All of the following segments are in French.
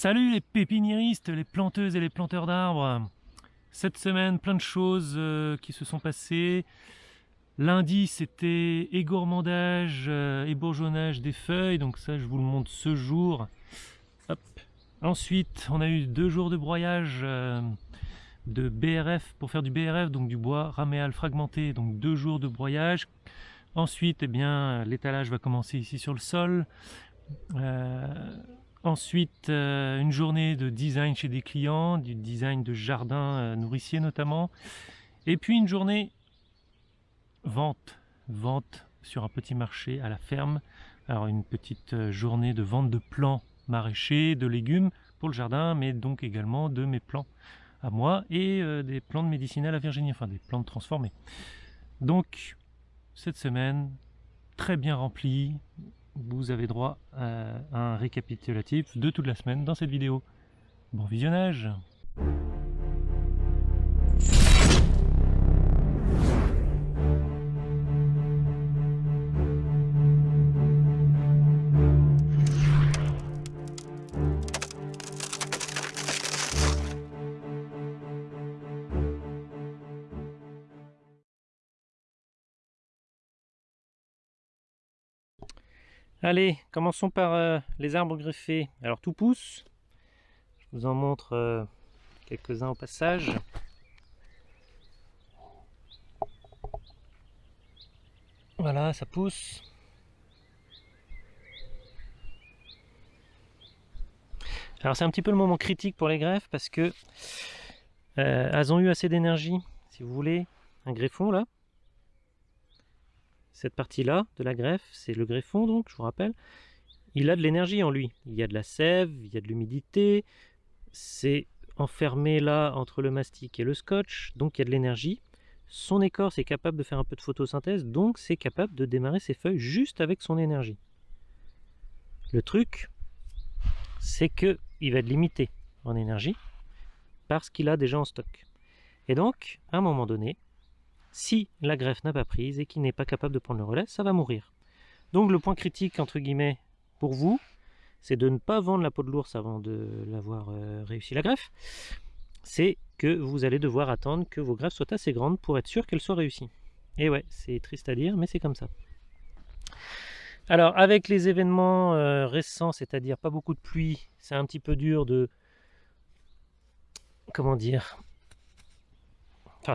Salut les pépiniéristes, les planteuses et les planteurs d'arbres Cette semaine, plein de choses euh, qui se sont passées. Lundi, c'était égourmandage euh, et bourgeonnage des feuilles, donc ça je vous le montre ce jour. Ensuite, on a eu deux jours de broyage euh, de BRF pour faire du BRF, donc du bois raméal fragmenté, donc deux jours de broyage. Ensuite, eh bien, l'étalage va commencer ici sur le sol. Ensuite, euh, une journée de design chez des clients, du design de jardin euh, nourricier notamment. Et puis une journée vente, vente sur un petit marché à la ferme. Alors une petite euh, journée de vente de plants maraîchers, de légumes pour le jardin, mais donc également de mes plants à moi et des plantes médicinales à Virginie, enfin des plantes transformées. Donc cette semaine, très bien remplie, vous avez droit à un récapitulatif de toute la semaine dans cette vidéo. Bon visionnage Allez, commençons par euh, les arbres greffés. Alors tout pousse. Je vous en montre euh, quelques-uns au passage. Voilà, ça pousse. Alors c'est un petit peu le moment critique pour les greffes parce que euh, elles ont eu assez d'énergie. Si vous voulez, un greffon là, cette partie-là de la greffe, c'est le greffon donc, je vous rappelle, il a de l'énergie en lui. Il y a de la sève, il y a de l'humidité, c'est enfermé là entre le mastic et le scotch, donc il y a de l'énergie. Son écorce est capable de faire un peu de photosynthèse, donc c'est capable de démarrer ses feuilles juste avec son énergie. Le truc, c'est que il va être limité en énergie parce qu'il a déjà en stock. Et donc, à un moment donné, si la greffe n'a pas prise et qu'il n'est pas capable de prendre le relais, ça va mourir. Donc le point critique, entre guillemets, pour vous, c'est de ne pas vendre la peau de l'ours avant de l'avoir euh, réussi la greffe. C'est que vous allez devoir attendre que vos greffes soient assez grandes pour être sûr qu'elles soient réussies. Et ouais, c'est triste à dire, mais c'est comme ça. Alors, avec les événements euh, récents, c'est-à-dire pas beaucoup de pluie, c'est un petit peu dur de... Comment dire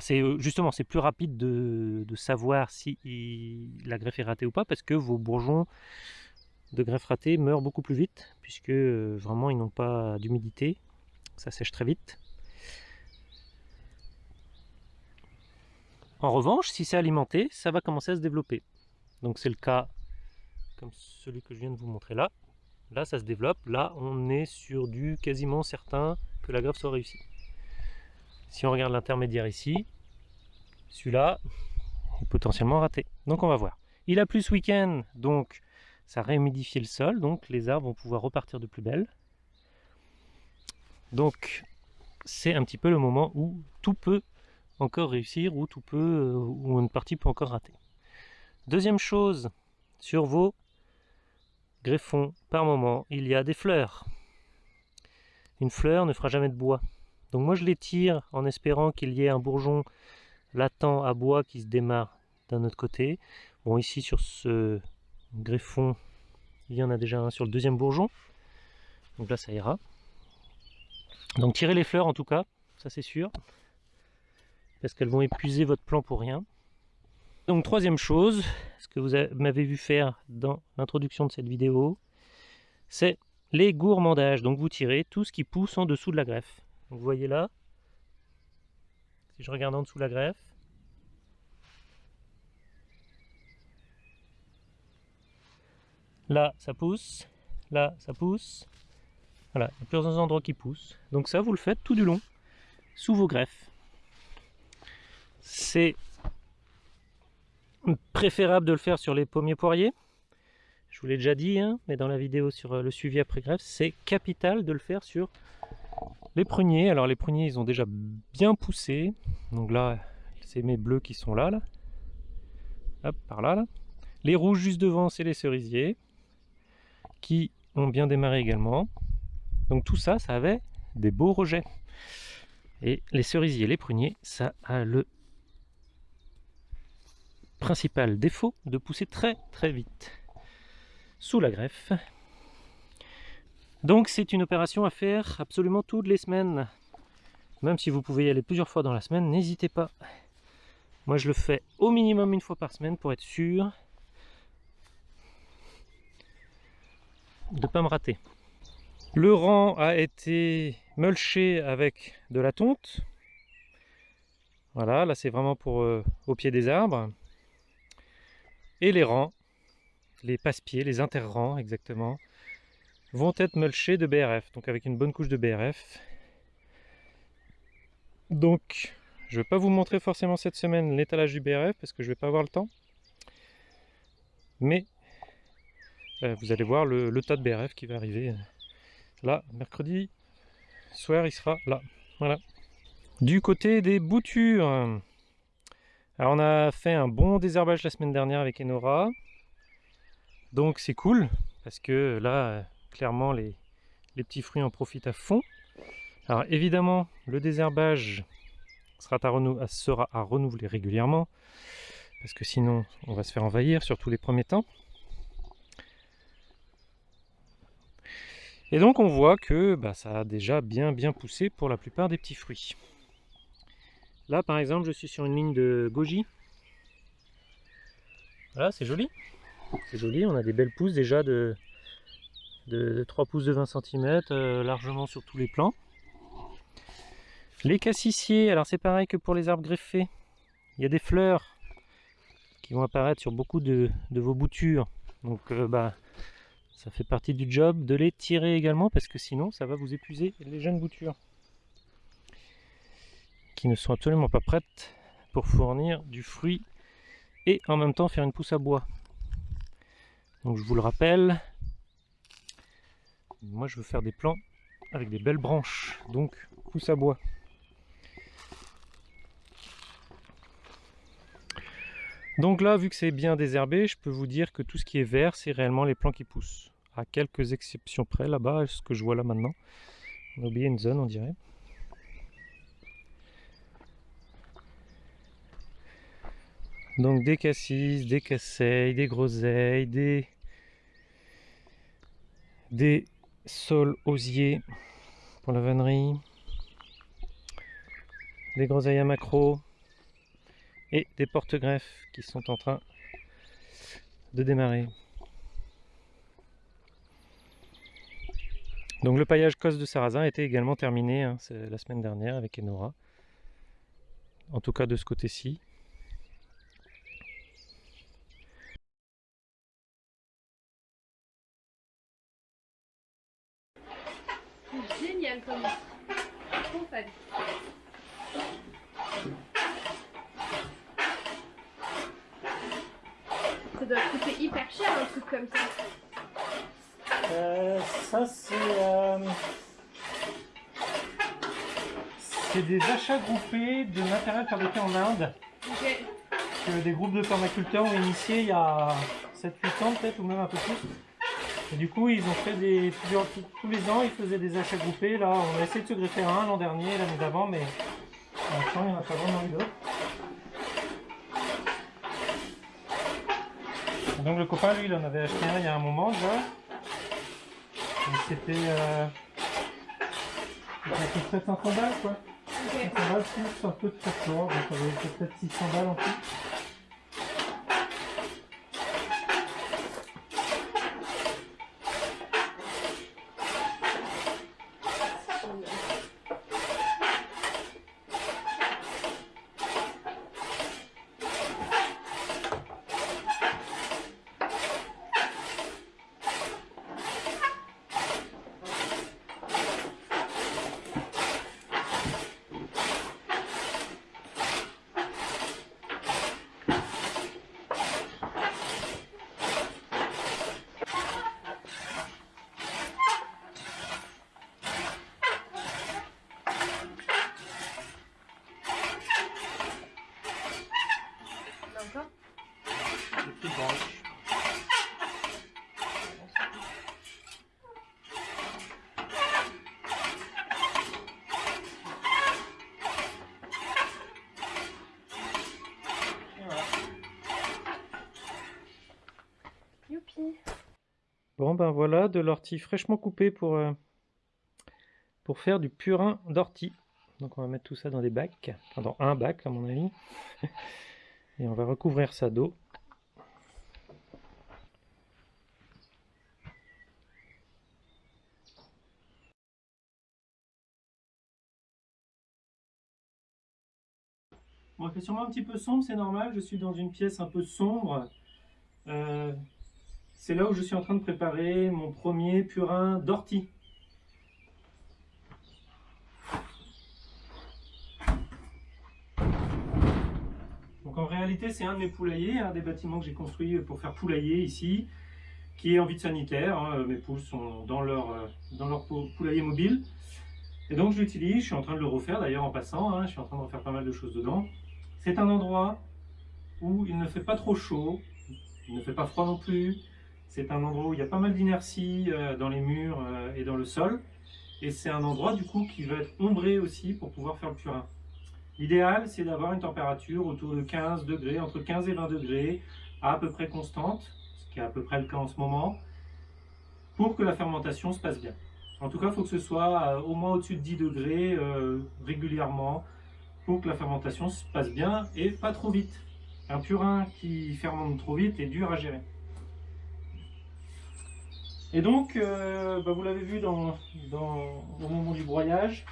c'est euh, justement c'est plus rapide de, savoir si la greffe est ratée ou pas parce que vos bourgeons de greffe ratée meurent beaucoup plus vite puisque euh, vraiment ils n'ont pas d'humidité, ça sèche très vite. En revanche, si c'est alimenté, ça va commencer à se développer. Donc c'est le cas comme celui que je viens de vous montrer là. Là, ça se développe. Là, on est sur du quasiment certain que la greffe soit réussie. Si on regarde l'intermédiaire ici, celui-là est potentiellement raté. Donc on va voir. Il a plu ce week-end, donc ça a le sol, donc les arbres vont pouvoir repartir de plus belle. Donc c'est un petit peu le moment où tout peut encore réussir, ou tout peut, euh, ou une partie peut encore rater. Deuxième chose, sur vos greffons, par moment, il y a des fleurs. Une fleur ne fera jamais de bois. Donc moi je les tire en espérant qu'il y ait un bourgeon latent à bois qui se démarre d'un autre côté. Bon ici sur ce greffon, il y en a déjà un sur le deuxième bourgeon. Donc là ça ira. Donc tirez les fleurs en tout cas, ça c'est sûr. Parce qu'elles vont épuiser votre plan pour rien. Donc troisième chose, ce que vous m'avez vu faire dans l'introduction de cette vidéo, c'est les gourmandages. Donc vous tirez tout ce qui pousse en dessous de la greffe vous voyez là, si je regarde en dessous la greffe, là ça pousse, là ça pousse, voilà, il y a plusieurs endroits qui poussent. Donc ça vous le faites tout du long, sous vos greffes. C'est préférable de le faire sur les pommiers poiriers. Je vous l'ai déjà dit, hein, mais dans la vidéo sur le suivi après greffe, c'est capital de le faire sur les pruniers, alors les pruniers ils ont déjà bien poussé. Donc là, c'est mes bleus qui sont là, là. Hop, par là, là. Les rouges juste devant, c'est les cerisiers qui ont bien démarré également. Donc tout ça, ça avait des beaux rejets. Et les cerisiers les pruniers, ça a le principal défaut de pousser très très vite sous la greffe. Donc c'est une opération à faire absolument toutes les semaines. Même si vous pouvez y aller plusieurs fois dans la semaine, n'hésitez pas. Moi je le fais au minimum une fois par semaine pour être sûr de ne pas me rater. Le rang a été mulché avec de la tonte. Voilà, là c'est vraiment pour euh, au pied des arbres. Et les rangs, les passe-pieds, les interrangs exactement, vont être mulchés de BRF, donc avec une bonne couche de BRF. Donc, je ne vais pas vous montrer forcément cette semaine l'étalage du BRF parce que je ne vais pas avoir le temps. Mais euh, vous allez voir le, tas de BRF qui va arriver euh, là, mercredi soir, il sera là. Voilà. Du côté des boutures, alors on a fait un bon désherbage la semaine dernière avec Enora. Donc c'est cool, parce que là, clairement, les, petits fruits en profitent à fond. Alors évidemment, le désherbage sera à, renouveler régulièrement, parce que sinon on va se faire envahir, surtout les premiers temps. Et donc on voit que bah, ça a déjà bien bien poussé pour la plupart des petits fruits. Là par exemple je suis sur une ligne de goji. Voilà c'est joli. C'est joli, on a des belles pousses déjà de, de, 3 pouces de 20 cm euh, largement sur tous les plants. Les cassissiers, alors c'est pareil que pour les arbres greffés. Il y a des fleurs qui vont apparaître sur beaucoup de, vos boutures. Donc euh, bah ça fait partie du job de les tirer également parce que sinon ça va vous épuiser les jeunes boutures qui ne sont absolument pas prêtes pour fournir du fruit et en même temps faire une pousse à bois. Donc je vous le rappelle, moi je veux faire des plants avec des belles branches, donc pousse à bois. Donc là, vu que c'est bien désherbé, je peux vous dire que tout ce qui est vert, c'est réellement les plants qui poussent à quelques exceptions près là-bas, ce que je vois là maintenant. On a oublié une zone, on dirait. Donc des cassis, des casseilles, des groseilles, des, des sols osiers pour la vannerie, des groseilles à macro et des porte-greffes qui sont en train de démarrer. Donc le paillage cos de sarrasin été également terminé hein, la semaine dernière avec Enora. En tout cas de ce côté-ci. Trop fun. Ça doit coûter hyper cher un truc comme ça. Euh, ça, c'est... Euh, c'est des achats groupés de matériel fabriqué en Inde. Que des groupes de permaculteurs ont initié il y a 7-8 ans peut-être, ou même un peu plus. Et du coup, ils ont fait des plusieurs, tous les ans, ils faisaient des achats groupés. Là, on a essayé de se greffer un l'an dernier, l'année d'avant, mais l'instant, il n'y en a pas vraiment eu d'autres. Donc le copain, lui, il en avait acheté un il y a un moment déjà c'était euh, peut-être 500 balles quoi. Okay. 500 balles plus un peu de folklore, donc ça va peut-être 600 balles en tout. Bon ben voilà, de l'ortie fraîchement coupée pour, euh, pour faire du purin d'ortie. Donc on va mettre tout ça dans des bacs, enfin dans un bac à mon avis. Et on va recouvrir ça d'eau. Bon, fait sûrement un petit peu sombre, c'est normal, je suis dans une pièce un peu sombre. Euh, c'est là où je suis en train de préparer mon premier purin d'ortie. Donc en réalité, c'est un de mes poulaillers, un des bâtiments que j'ai construit pour faire poulailler ici, qui est en vide sanitaire. Hein. Mes poules sont dans leur, euh, poulailler mobile. Et donc je l'utilise, je suis en train de le refaire d'ailleurs en passant, hein. je suis en train de refaire pas mal de choses dedans. C'est un endroit où il ne fait pas trop chaud, il ne fait pas froid non plus. C'est un endroit où il y a pas mal d'inertie euh, dans les murs euh, et dans le sol. Et c'est un endroit du coup qui va être ombré aussi pour pouvoir faire le purin. L'idéal, c'est d'avoir une température autour de 15 degrés, entre 15 et 20 degrés, à, peu près constante, ce qui est à peu près le cas en ce moment, pour que la fermentation se passe bien. En tout cas, il faut que ce soit euh, au moins au-dessus de 10 degrés régulièrement, pour que la fermentation se passe bien et pas trop vite. Un purin qui fermente trop vite est dur à gérer. Et donc, euh, bah, vous l'avez vu dans, au moment du broyage,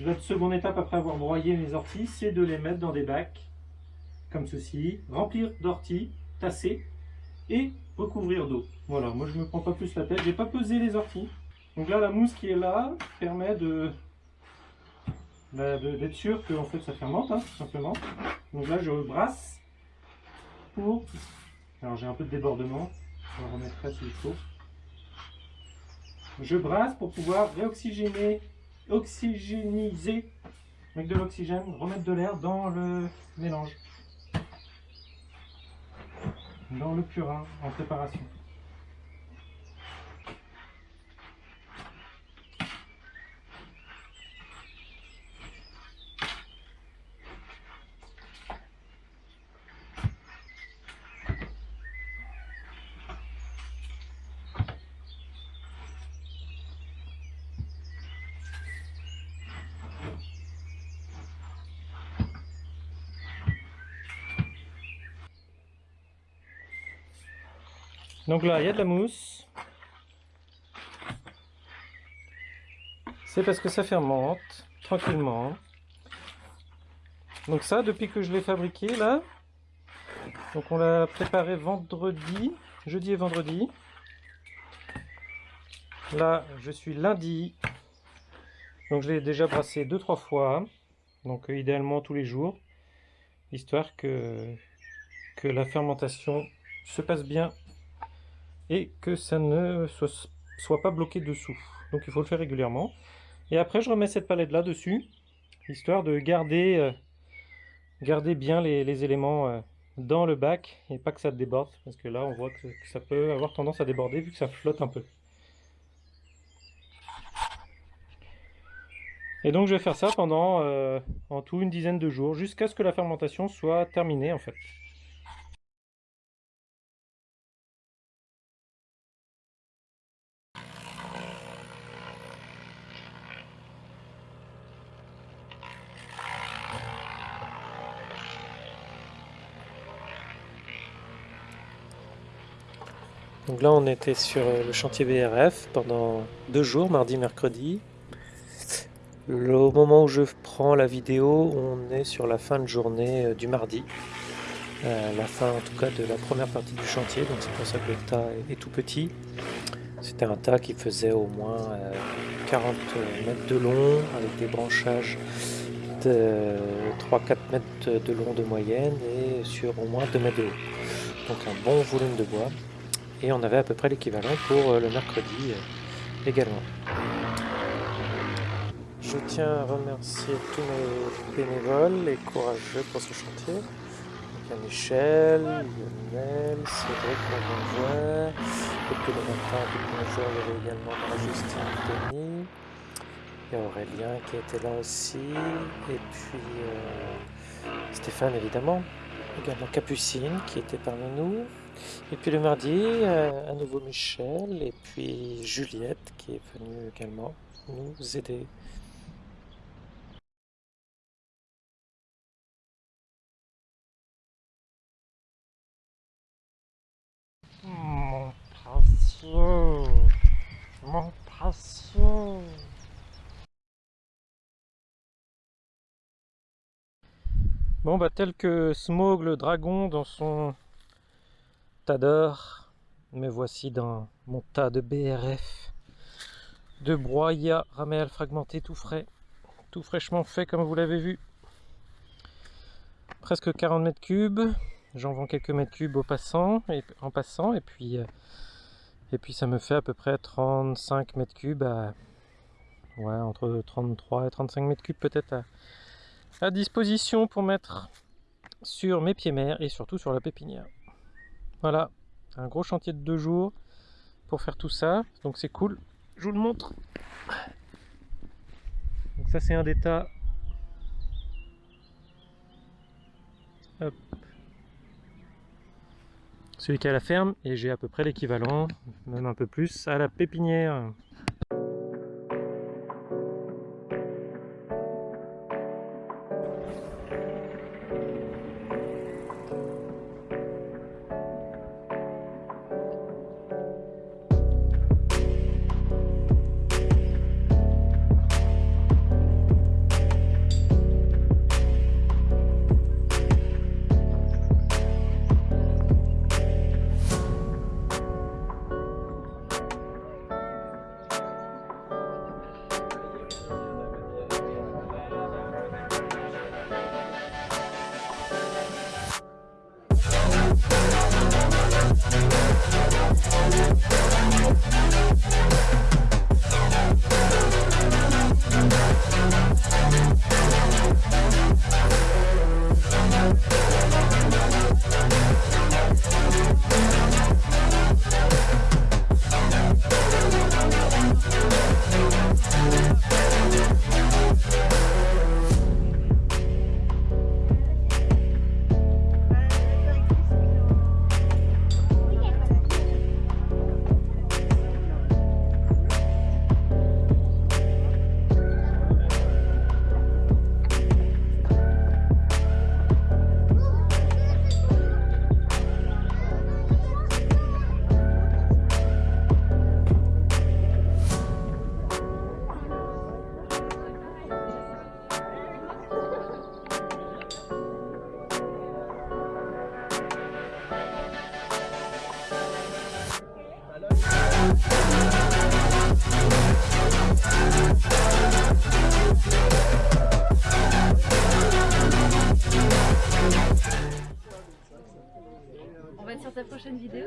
la seconde étape après avoir broyé mes orties, c'est de les mettre dans des bacs, comme ceci, remplir d'orties, tasser et recouvrir d'eau. Voilà, moi je ne me prends pas plus la tête, j'ai pas pesé les orties. Donc là, la mousse qui est là permet de bah, d'être sûr que fait ça fermente hein, tout simplement. Donc là je brasse pour. Alors j'ai un peu de débordement, je brasse pour pouvoir réoxygéner, oxygéniser avec de l'oxygène, remettre de l'air dans le mélange, dans le purin en préparation. Donc là, il y a de la mousse. C'est parce que ça fermente tranquillement. Donc ça, depuis que je l'ai fabriqué là, donc on l'a préparé vendredi, jeudi et vendredi. Là, je suis lundi. Donc je l'ai déjà brassé deux trois fois. Donc euh, idéalement tous les jours. Histoire que, que la fermentation se passe bien et que ça ne soit, pas bloqué dessous. Donc il faut le faire régulièrement. Et après je remets cette palette là dessus, histoire de garder, euh, bien les, éléments euh, dans le bac et pas que ça déborde, parce que là on voit que, ça peut avoir tendance à déborder vu que ça flotte un peu. Et donc je vais faire ça pendant euh, en tout une dizaine de jours, jusqu'à ce que la fermentation soit terminée en fait. Donc là, on était sur euh, le chantier BRF pendant deux jours, mardi, mercredi. au moment où je prends la vidéo, on est sur la fin de journée euh, du mardi. Euh, la fin en tout cas de la première partie du chantier, donc c'est pour ça que le tas est, tout petit. C'était un tas qui faisait au moins 40 mètres de long, avec des branchages de 3-4 mètres de long de moyenne et sur au moins 2 mètres de haut. Donc un bon volume de bois et on avait à peu près l'équivalent pour euh, le mercredi euh, également. Je tiens à remercier tous mes bénévoles et courageux pour ce chantier. Il y a Michel, Lionel, Cédric, conjoint, depuis le matin, depuis le il y avait également Justine, Denis, il y a Aurélien qui était là aussi, et puis euh, Stéphane évidemment, également Capucine qui était parmi nous, Et puis le mardi, euh, à nouveau Michel et puis Juliette qui est venue également nous aider. Mon précieux, mon précieux. Bon bah tel que Smog le dragon dans son tas d'or, me voici dans mon tas de BRF, de broyat ramel fragmenté tout frais, tout fraîchement fait comme vous l'avez vu. Presque 40 mètres cubes, j'en vends quelques mètres cubes au passant et en passant et puis euh, et puis ça me fait à peu près 35 mètres cubes à ouais entre 33 et 35 mètres cubes peut-être à, à disposition pour mettre sur mes pieds mers et surtout sur la pépinière. Voilà, un gros chantier de deux jours pour faire tout ça, donc c'est cool. Je vous le montre. Donc ça c'est un des tas. Hop. Celui qui a la ferme et j'ai à peu près l'équivalent, même un peu plus, à la pépinière. On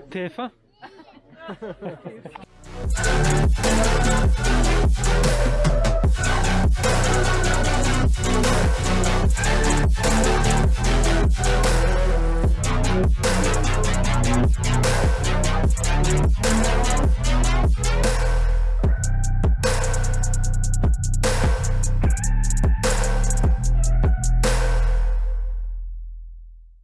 TF1